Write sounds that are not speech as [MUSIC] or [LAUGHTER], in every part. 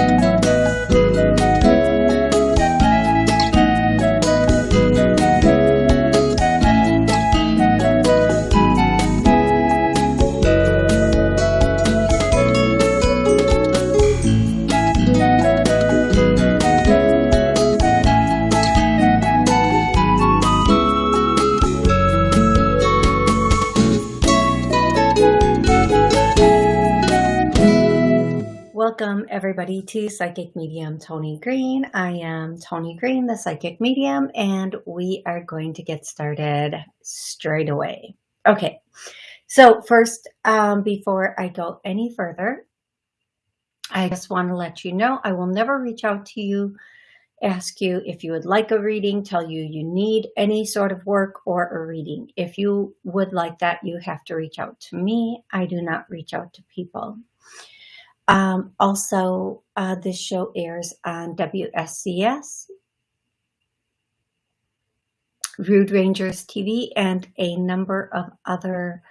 Welcome, everybody, to Psychic Medium Tony Green. I am Tony Green, the Psychic Medium, and we are going to get started straight away. Okay, so first, um, before I go any further, I just want to let you know I will never reach out to you, ask you if you would like a reading, tell you you need any sort of work or a reading. If you would like that, you have to reach out to me. I do not reach out to people. Um, also, uh, this show airs on WSCS, Rude Rangers TV, and a number of other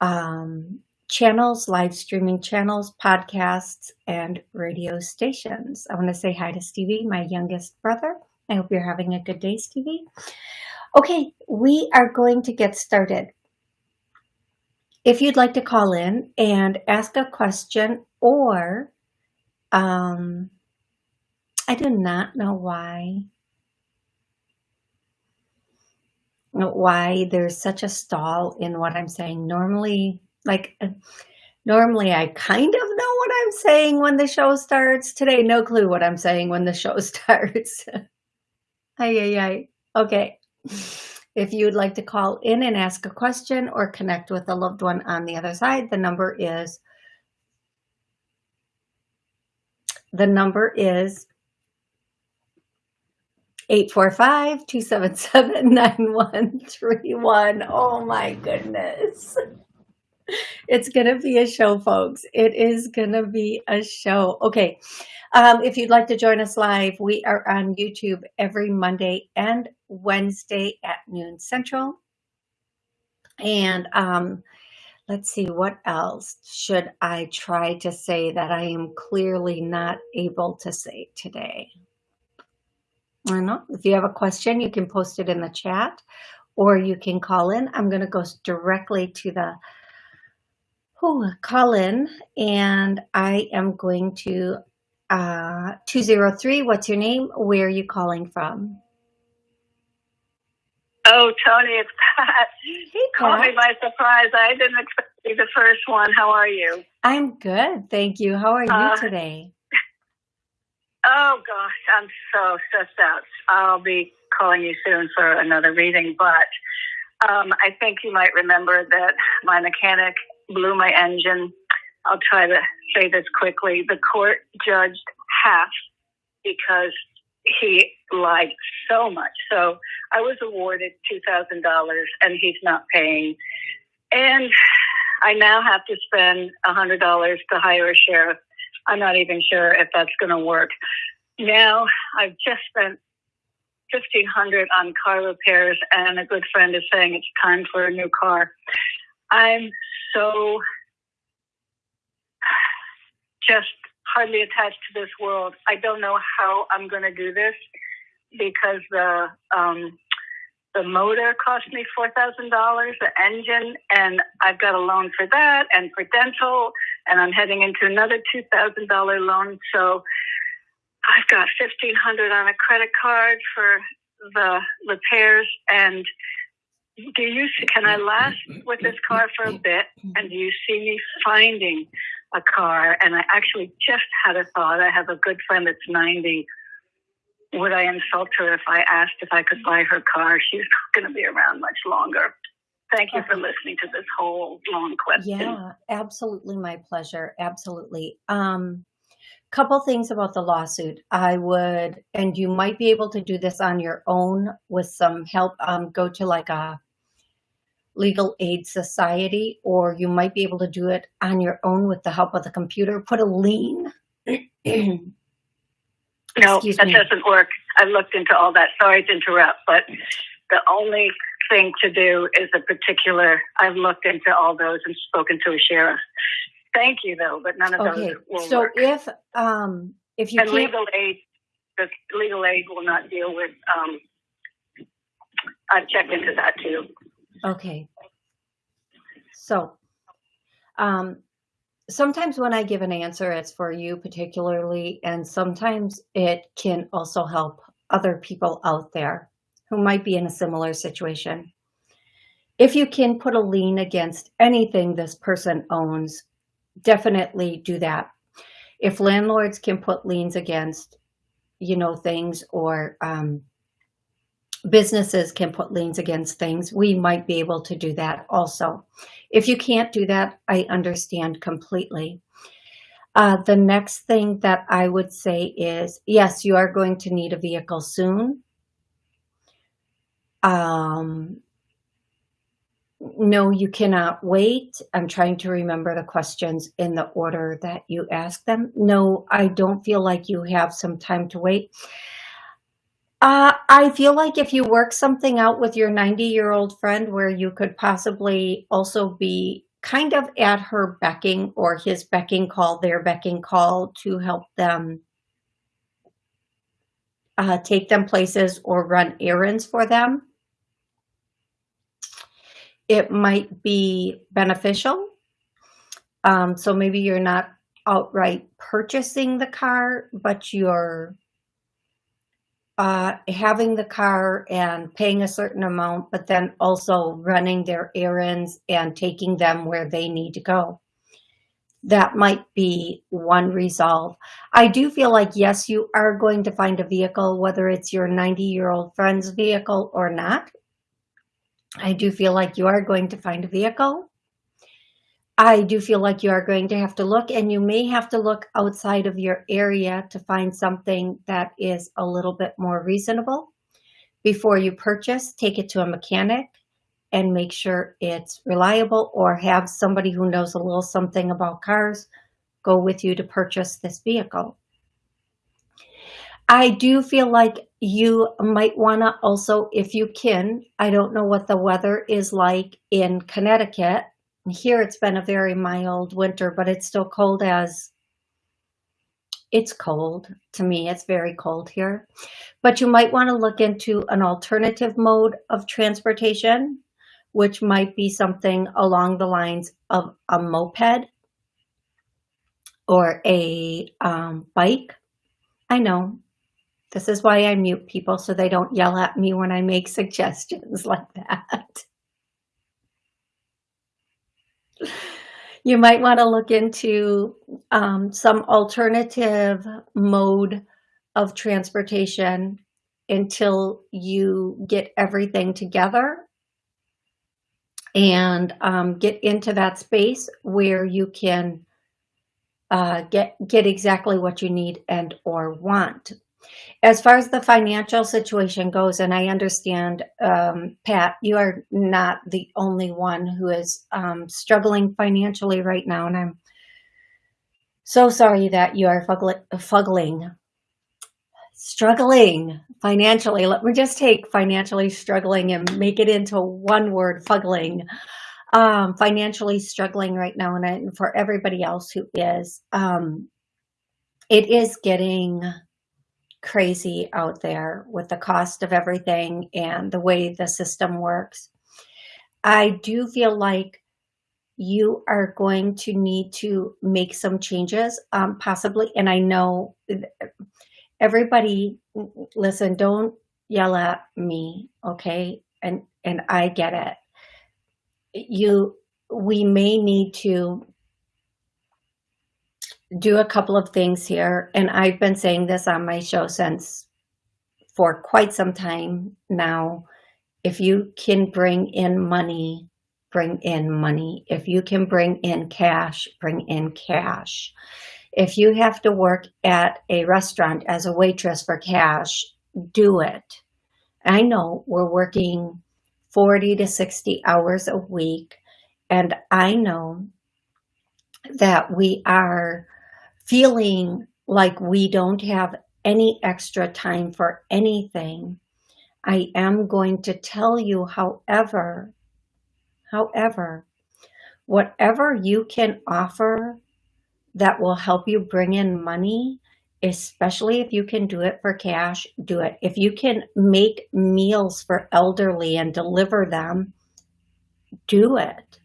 um, channels, live streaming channels, podcasts, and radio stations. I want to say hi to Stevie, my youngest brother. I hope you're having a good day, Stevie. Okay, we are going to get started. If you'd like to call in and ask a question or um, I do not know why why there's such a stall in what I'm saying. Normally, like uh, normally I kind of know what I'm saying when the show starts. Today, no clue what I'm saying when the show [LAUGHS] starts. ay, ay, ay. Okay. If you'd like to call in and ask a question or connect with a loved one on the other side, the number is The number is 845-277-9131. Oh my goodness. It's going to be a show, folks. It is going to be a show. Okay. Um, if you'd like to join us live, we are on YouTube every Monday and Wednesday at noon central. And um, let's see, what else should I try to say that I am clearly not able to say today? I know. If you have a question, you can post it in the chat or you can call in. I'm going to go directly to the oh, call in and I am going to uh, 203. What's your name? Where are you calling from? Oh, Tony, it's Pat. Hey, Call me by surprise. I didn't expect to be the first one. How are you? I'm good. Thank you. How are you uh, today? [LAUGHS] Oh, gosh. I'm so stressed out. I'll be calling you soon for another reading, but um, I think you might remember that my mechanic blew my engine. I'll try to say this quickly. The court judged half because he lied so much. So I was awarded $2,000 and he's not paying. And I now have to spend $100 to hire a sheriff. I'm not even sure if that's going to work. Now I've just spent 1500 on car repairs and a good friend is saying it's time for a new car. I'm so just hardly attached to this world. I don't know how I'm going to do this because the um, the motor cost me four thousand dollars, the engine, and I've got a loan for that and for dental, and I'm heading into another two thousand dollar loan. So I've got fifteen hundred on a credit card for the repairs. And do you can I last with this car for a bit? And do you see me finding a car? And I actually just had a thought. I have a good friend that's ninety would I insult her if I asked if I could buy her car? She's not going to be around much longer. Thank you for listening to this whole long question. Yeah, absolutely my pleasure. Absolutely. Um, couple things about the lawsuit. I would, and you might be able to do this on your own with some help. Um, go to like a legal aid society, or you might be able to do it on your own with the help of the computer. Put a lien [CLEARS THROAT] No, Excuse that me. doesn't work. I looked into all that. Sorry to interrupt, but the only thing to do is a particular. I've looked into all those and spoken to a sheriff. Thank you, though, but none of okay. those will so work. if um, if you And can't, legal aid, the legal aid will not deal with, um, I've checked into that too. Okay. So, um, sometimes when I give an answer, it's for you particularly, and sometimes it can also help other people out there who might be in a similar situation. If you can put a lien against anything this person owns, definitely do that. If landlords can put liens against, you know, things or um, businesses can put liens against things, we might be able to do that also. If you can't do that, I understand completely. Uh, the next thing that I would say is, yes, you are going to need a vehicle soon. Um, no, you cannot wait. I'm trying to remember the questions in the order that you asked them. No, I don't feel like you have some time to wait. Uh, I feel like if you work something out with your 90 year old friend where you could possibly also be kind of at her becking or his becking call, their becking call to help them uh, take them places or run errands for them it might be beneficial. Um, so maybe you're not outright purchasing the car, but you're uh, having the car and paying a certain amount, but then also running their errands and taking them where they need to go. That might be one resolve. I do feel like, yes, you are going to find a vehicle, whether it's your 90 year old friend's vehicle or not. I do feel like you are going to find a vehicle. I do feel like you are going to have to look and you may have to look outside of your area to find something that is a little bit more reasonable. Before you purchase, take it to a mechanic and make sure it's reliable or have somebody who knows a little something about cars go with you to purchase this vehicle. I do feel like you might want to also, if you can, I don't know what the weather is like in Connecticut. Here it's been a very mild winter, but it's still cold as it's cold to me. It's very cold here. But you might want to look into an alternative mode of transportation, which might be something along the lines of a moped or a um, bike. I know this is why I mute people so they don't yell at me when I make [LAUGHS] suggestions like that. You might want to look into um, some alternative mode of transportation until you get everything together and um, get into that space where you can uh, get get exactly what you need and or want. As far as the financial situation goes, and I understand, um, Pat, you are not the only one who is um, struggling financially right now, and I'm so sorry that you are fuggling, struggling financially. Let me just take financially struggling and make it into one word, fuggling. Um, financially struggling right now, and, I, for everybody else who is, um, it is getting crazy out there with the cost of everything and the way the system works. I do feel like you are going to need to make some changes, um, possibly. And I know everybody, listen, don't yell at me, okay? And and I get it. You, we may need to do a couple of things here. And I've been saying this on my show since for quite some time now. If you can bring in money, bring in money. If you can bring in cash, bring in cash. If you have to work at a restaurant as a waitress for cash, do it. I know we're working 40 to 60 hours a week, and I know that we are feeling like we don't have any extra time for anything, I am going to tell you, however, however, whatever you can offer that will help you bring in money especially if you can do it for cash, do it. If you can make meals for elderly and deliver them, do it.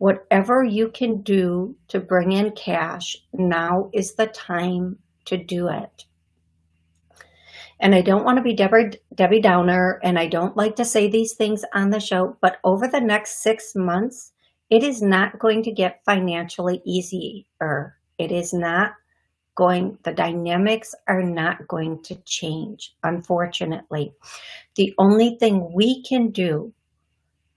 Whatever you can do to bring in cash, now is the time to do it. And I don't want to be Debbie, Debbie Downer, and I don't like to say these things on the show, but over the next six months, it is not going to get financially easier. It is not going, the dynamics are not going to change, unfortunately. The only thing we can do,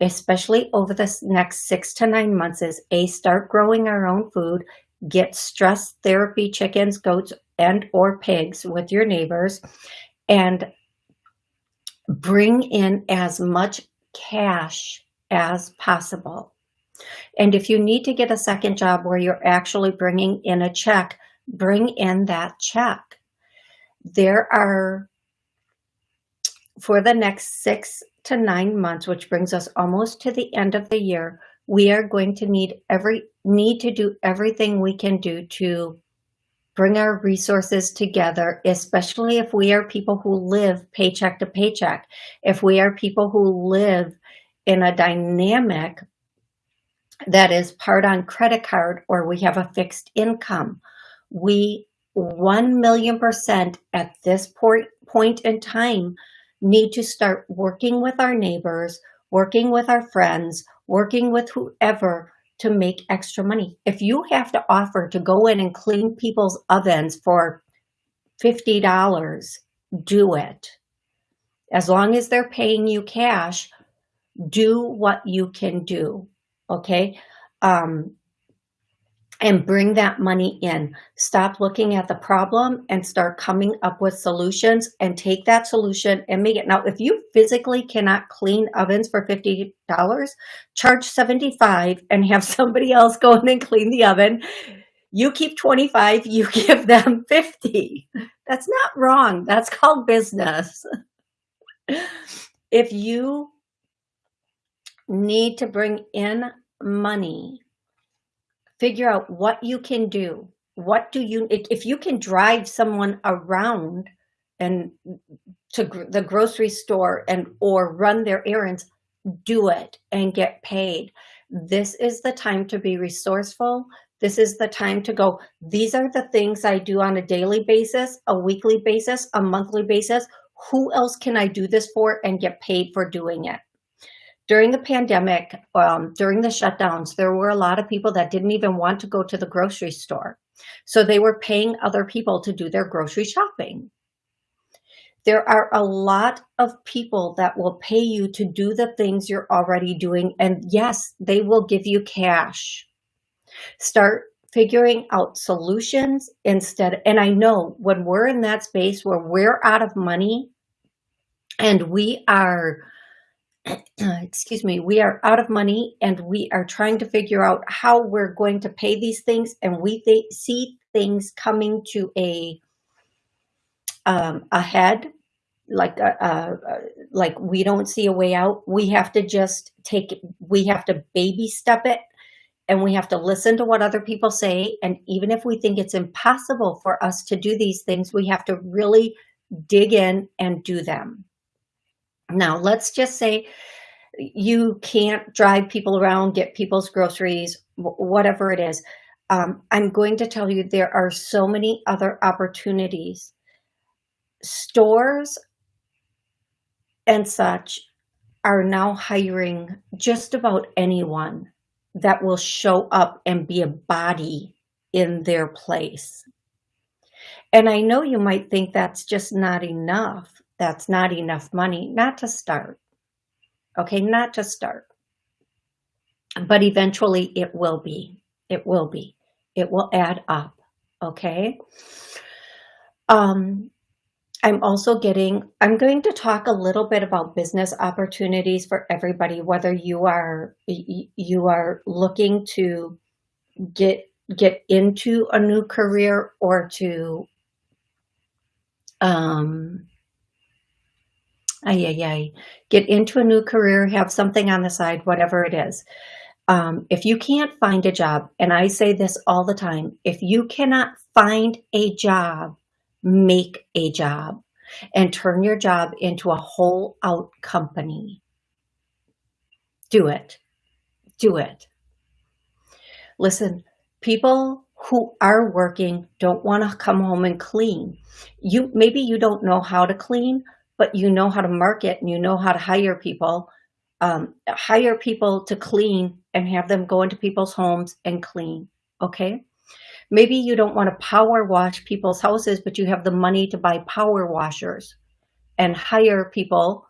especially over the next six to nine months, is A, start growing our own food, get stress therapy chickens, goats, and or pigs with your neighbors, and bring in as much cash as possible. And if you need to get a second job where you're actually bringing in a check, bring in that check. There are, for the next six to nine months, which brings us almost to the end of the year, we are going to need every need to do everything we can do to bring our resources together, especially if we are people who live paycheck to paycheck. If we are people who live in a dynamic that is part on credit card or we have a fixed income, we 1 million percent at this point, point in time need to start working with our neighbors, working with our friends, working with whoever to make extra money. If you have to offer to go in and clean people's ovens for $50, do it. As long as they're paying you cash, do what you can do, okay? Um, and bring that money in. Stop looking at the problem and start coming up with solutions and take that solution and make it. Now, if you physically cannot clean ovens for $50, charge 75 and have [LAUGHS] somebody else go in and clean the oven. You keep 25, you [LAUGHS] give them 50. That's not wrong. That's called business. [LAUGHS] If you need to bring in money figure out what you can do. What do you, if you can drive someone around and to the grocery store and or run their errands, do it and get paid. This is the time to be resourceful. This is the time to go, these are the things I do on a daily basis, a weekly basis, a monthly basis. Who else can I do this for and get paid for doing it? During the pandemic, um, during the shutdowns, there were a lot of people that didn't even want to go to the grocery store. So they were paying other people to do their grocery shopping. There are a lot of people that will pay you to do the things you're already doing. And yes, they will give you cash. Start figuring out solutions instead. And I know when we're in that space where we're out of money and we are [CLEARS THROAT] excuse me, we are out of money and we are trying to figure out how we're going to pay these things and we th see things coming to a um, ahead like uh, uh, like we don't see a way out. We have to just take it, we have to baby step it and we have to listen to what other people say. And even if we think it's impossible for us to do these things we have to really dig in and do them now, let's just say you can't drive people around, get people's groceries, whatever it is. Um, I'm going to tell you there are so many other opportunities. Stores and such are now hiring just about anyone that will show up and be a body in their place. And I know you might think that's just not enough that's not enough money, not to start. Okay, not to start. But eventually it will be. It will be. It will add up. Okay. Um, I'm also getting, I'm going to talk a little bit about business opportunities for everybody, whether you are, you are looking to get, get into a new career or to, um, ay, ay, ay, get into a new career, have something on the side, whatever it is. Um, if you can't find a job, and I say this all the time, if you cannot find a job, make a job, and turn your job into a whole out company. Do it. Do it. Listen, people who are working don't want to come home and clean. You Maybe you don't know how to clean, but you know how to market and you know how to hire people. Um, hire people to clean and have them go into people's homes and clean, okay? Maybe you don't want to power wash people's houses, but you have the money to buy power washers and hire people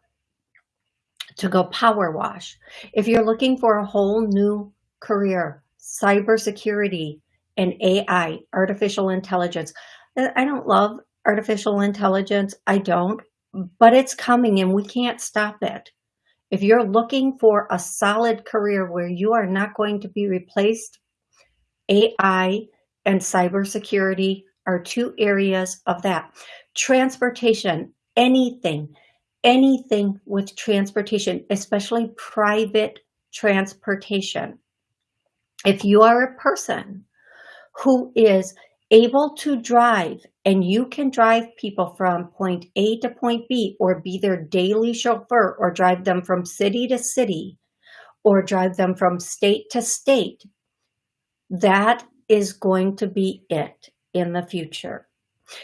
to go power wash. If you're looking for a whole new career, cybersecurity and AI, artificial intelligence. I don't love artificial intelligence. I don't, but it's coming and we can't stop it. If you're looking for a solid career where you are not going to be replaced, AI and cybersecurity are two areas of that. Transportation, anything, anything with transportation, especially private transportation. If you are a person who is able to drive and you can drive people from point A to point B or be their daily chauffeur or drive them from city to city or drive them from state to state, that is going to be it in the future.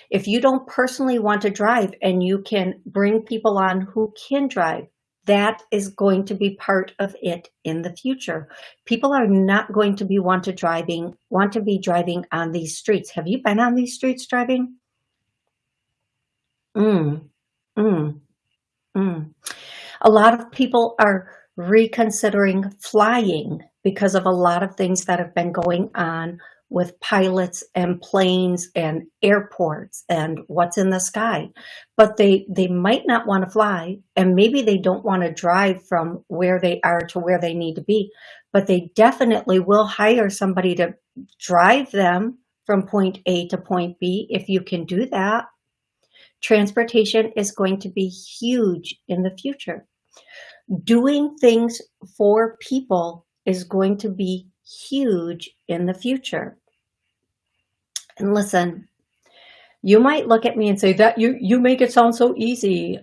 If you don't personally want to drive and you can bring people on who can drive, that is going to be part of it in the future. People are not going to be want to driving, want to be driving on these streets. Have you been on these streets driving? Mm, mm, mm. A lot of people are reconsidering flying because of a lot of things that have been going on with pilots and planes and airports and what's in the sky. But they, they might not want to fly and maybe they don't want to drive from where they are to where they need to be, but they definitely will hire somebody to drive them from point A to point B if you can do that. Transportation is going to be huge in the future. Doing things for people is going to be huge in the future. And listen, you might look at me and say that you, you make it sound so easy.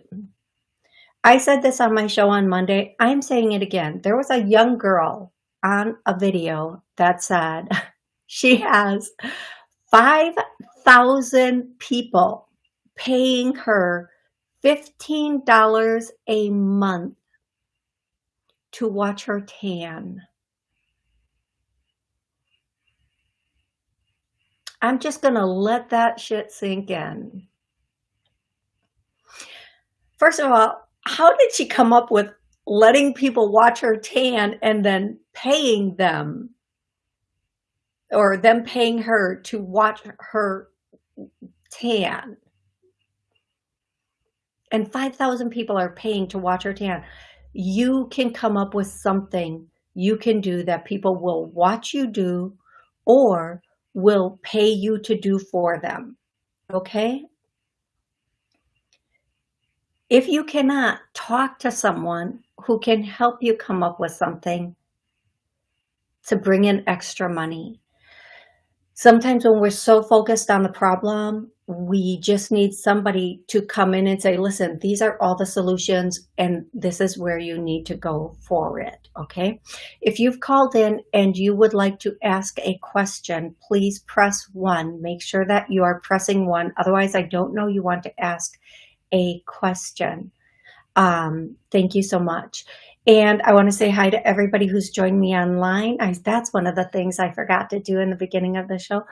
I said this on my show on Monday. I'm saying it again. There was a young girl on a video that said [LAUGHS] she has 5,000 people paying her $15 a month to watch her tan. I'm just going to let that shit sink in. First of all, how did she come up with letting people watch her tan and then paying them or them paying her to watch her tan? And 5,000 people are paying to watch her tan. You can come up with something you can do that people will watch you do or will pay you to do for them. Okay? If you cannot talk to someone who can help you come up with something to bring in extra money, sometimes when we're so focused on the problem, we just need somebody to come in and say, listen, these are all the solutions and this is where you need to go for it, okay? If you've called in and you would like to ask a question, please press one. Make sure that you are pressing one. Otherwise, I don't know you want to ask a question. Um, thank you so much. And I want to say hi to everybody who's joined me online. I, that's one of the things I forgot to do in the beginning of the show.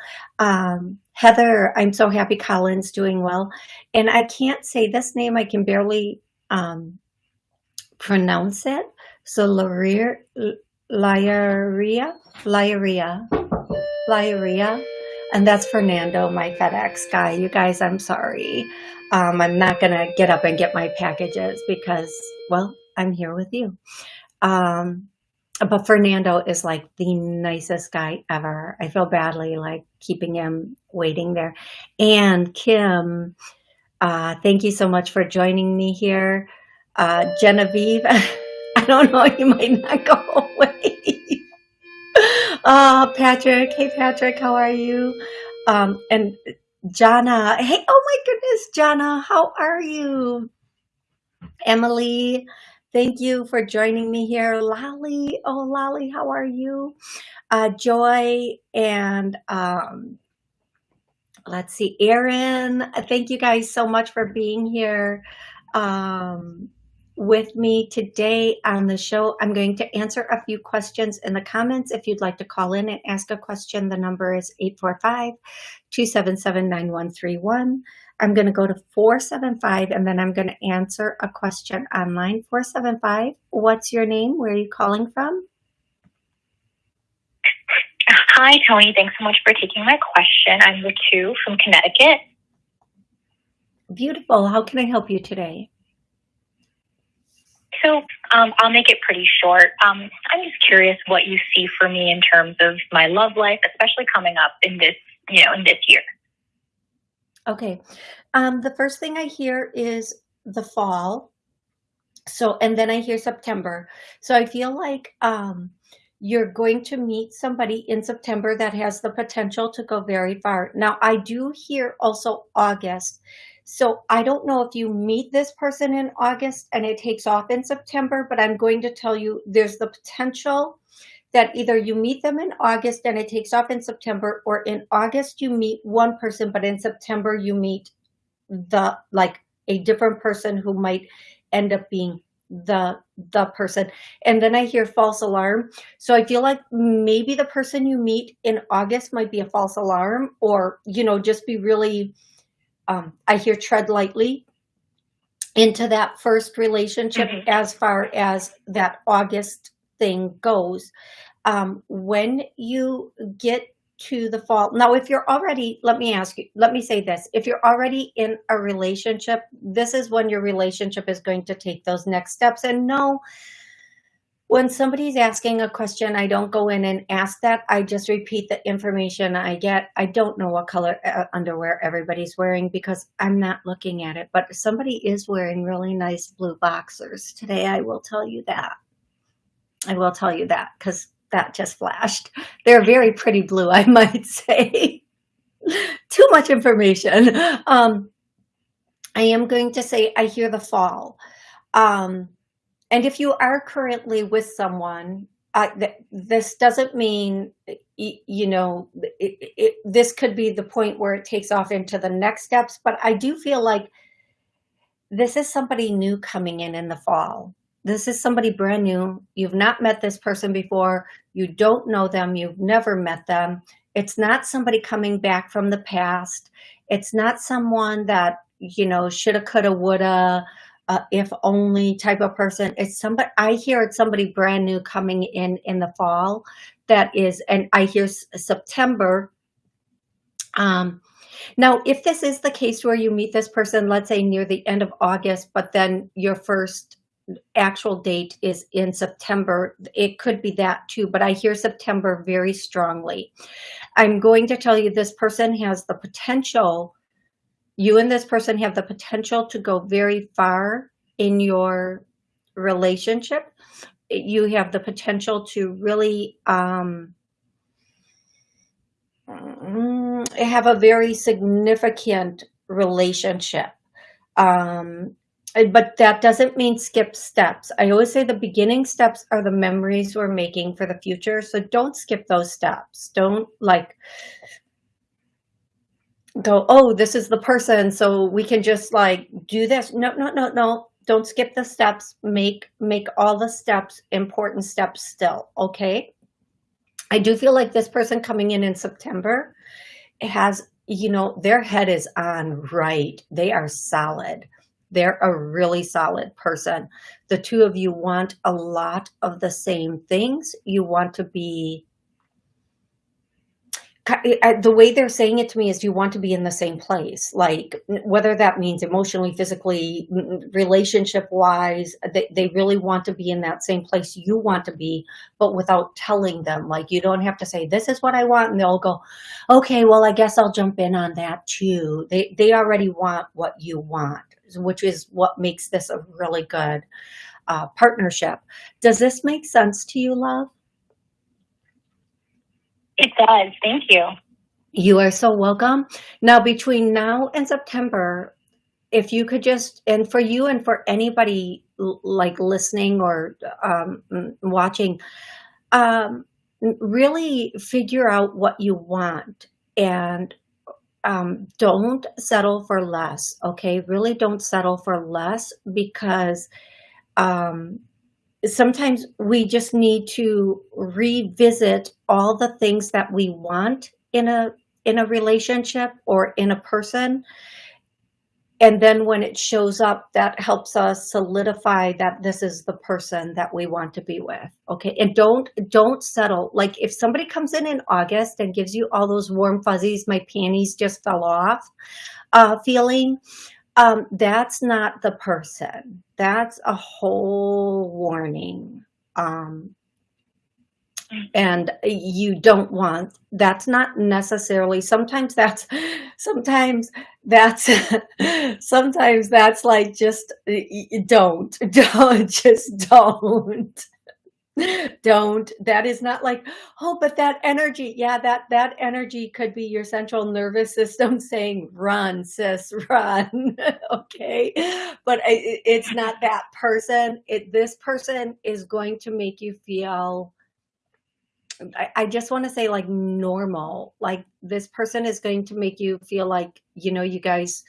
Um, Heather, I'm so happy Colin's doing well. And I can't say this name. I can barely um, pronounce it. So Laria, Laria, Laria. And that's Fernando, my FedEx guy. You guys, I'm sorry. Um, I'm not going to get up and get my packages because, well, I'm here with you. Um, but Fernando is like the nicest guy ever. I feel badly like keeping him waiting there. And Kim, uh, thank you so much for joining me here. Uh, Genevieve, [LAUGHS] I don't know, you might not go away. [LAUGHS] uh, Patrick, hey Patrick, how are you? Um, and Jana, hey, oh my goodness, Jana, how are you? Emily, thank you for joining me here. Lolly, oh Lolly, how are you? Uh, Joy and um, let's see, Erin, thank you guys so much for being here. Um, with me today on the show. I'm going to answer a few questions in the comments. If you'd like to call in and ask a question, the number is 845-277-9131. I'm going to go to 475 and then I'm going to answer a question online. 475, what's your name? Where are you calling from? Hi, Tony. Thanks so much for taking my question. I'm Ritu from Connecticut. Beautiful. How can I help you today? So um, I'll make it pretty short. Um, I'm just curious what you see for me in terms of my love life, especially coming up in this, you know, in this year. Okay. Um, the first thing I hear is the fall. So, and then I hear September. So I feel like um, you're going to meet somebody in September that has the potential to go very far. Now, I do hear also August. So I don't know if you meet this person in August and it takes off in September, but I'm going to tell you there's the potential that either you meet them in August and it takes off in September, or in August you meet one person, but in September you meet the like a different person who might end up being the the person and then i hear false alarm so i feel like maybe the person you meet in august might be a false alarm or you know just be really um, I hear tread lightly into that first relationship mm -hmm. as far as that August thing goes. Um, when you get to the fall, now if you're already, let me ask you, let me say this, if you're already in a relationship, this is when your relationship is going to take those next steps. And no, when somebody's asking a question, I don't go in and ask that. I just repeat the information I get. I don't know what color uh, underwear everybody's wearing because I'm not looking at it, but somebody is wearing really nice blue boxers today. I will tell you that. I will tell you that because that just flashed. They're very pretty blue, [LAUGHS] I might say. Too much information. Um, I am going to say I hear the fall. Um, and if you are currently with someone, th this doesn't mean, you know, it, it, this could be the point where it takes off into the next steps, but I do feel like this is somebody new coming in in the fall. This is somebody brand new. You've not met this person before. You don't know them. You've never met them. It's not somebody coming back from the past. It's not someone that, you know, shoulda, coulda, woulda, uh, if only type of person. It's somebody, I hear it's somebody brand new coming in in the fall that is, and I hear September. Um, now, if this is the case where you meet this person, let's say near the end of August, but then your first actual date is in September, it could be that too, but I hear September very strongly. I'm going to tell you this person has the potential you and this person have the potential to go very far in your relationship. You have the potential to really um, mm, have a very significant relationship. Um, Uh, but that doesn't mean skip steps. I always say the beginning steps are the memories we're making for the future. So don't skip those steps. Don't like go, oh, this is the person, so we can just like do this. No, no, no, no. Don't skip the steps. Make make all the steps important steps still. Okay. I do feel like this person coming in in September has, you know, their head is on right. They are solid. They're a really solid person. The two of you want a lot of the same things. You want to be the way they're saying it to me is you want to be in the same place like whether that means emotionally physically relationship wise they, they really want to be in that same place you want to be but without telling them like you don't have to say this is what i want and they'll go okay well i guess i'll jump in on that too they they already want what you want which is what makes this a really good uh, partnership does this make sense to you love it does. Thank you. You are so welcome. Now, between now and September, if you could just, and for you and for anybody like listening or um, watching, um, really figure out what you want and um, don't settle for less. Okay, really don't settle for less because um, sometimes we just need to revisit all the things that we want in a in a relationship or in a person and then when it shows up that helps us solidify that this is the person that we want to be with okay? And don't don't settle. Like if somebody comes in in august and gives you all those warm fuzzies my panties just fell off uh feeling um that's not the person. That's a whole warning um and you don't want that's not necessarily sometimes that's sometimes that's [LAUGHS] sometimes that's like just don't [LAUGHS] don't just don't. Don't that is not like oh but that energy yeah that that energy could be your central nervous system [LAUGHS] saying run sis run okay? But i- i- it's not that person it this person is going to make you feel I, I just want to say like normal. Like this person is going to make you feel like you know you guys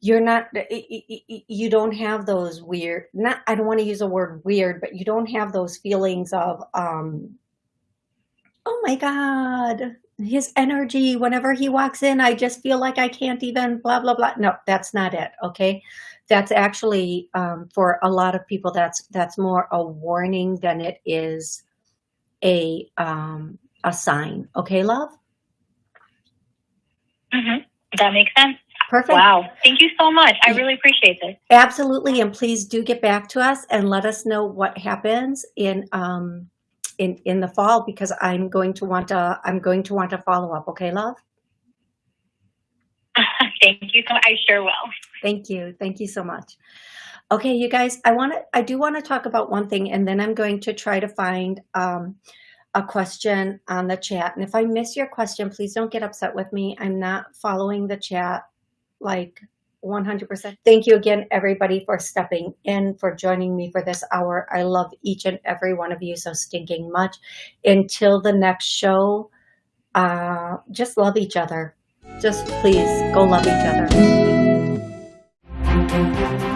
you're not i- i- i- you don't have those weird not i don't want to use a word weird but you don't have those feelings of um oh my god his energy whenever he walks in i just feel like i can't even blah blah blah. No that's not it okay? That's actually um, for a lot of people that's that's more a warning than it is a um a sign okay love hmm That makes sense. perfect Wow. Thank you so much. I really appreciate this. absolutely and please do get back to us and let us know what happens in um in in the fall because i'm going to want to i'm going to want to follow up okay love [LAUGHS] Thank you so much. I sure will. thank you thank you so much okay you guys i want to i do want to talk about one thing and then i'm going to try to find um a question on the chat and if i miss your question please don't get upset with me i'm not following the chat like 100%. Thank you again, everybody, for stepping in, for joining me for this hour. I love each and every one of you so stinking much. Until the next show, uh, just love each other. Just please go love each other.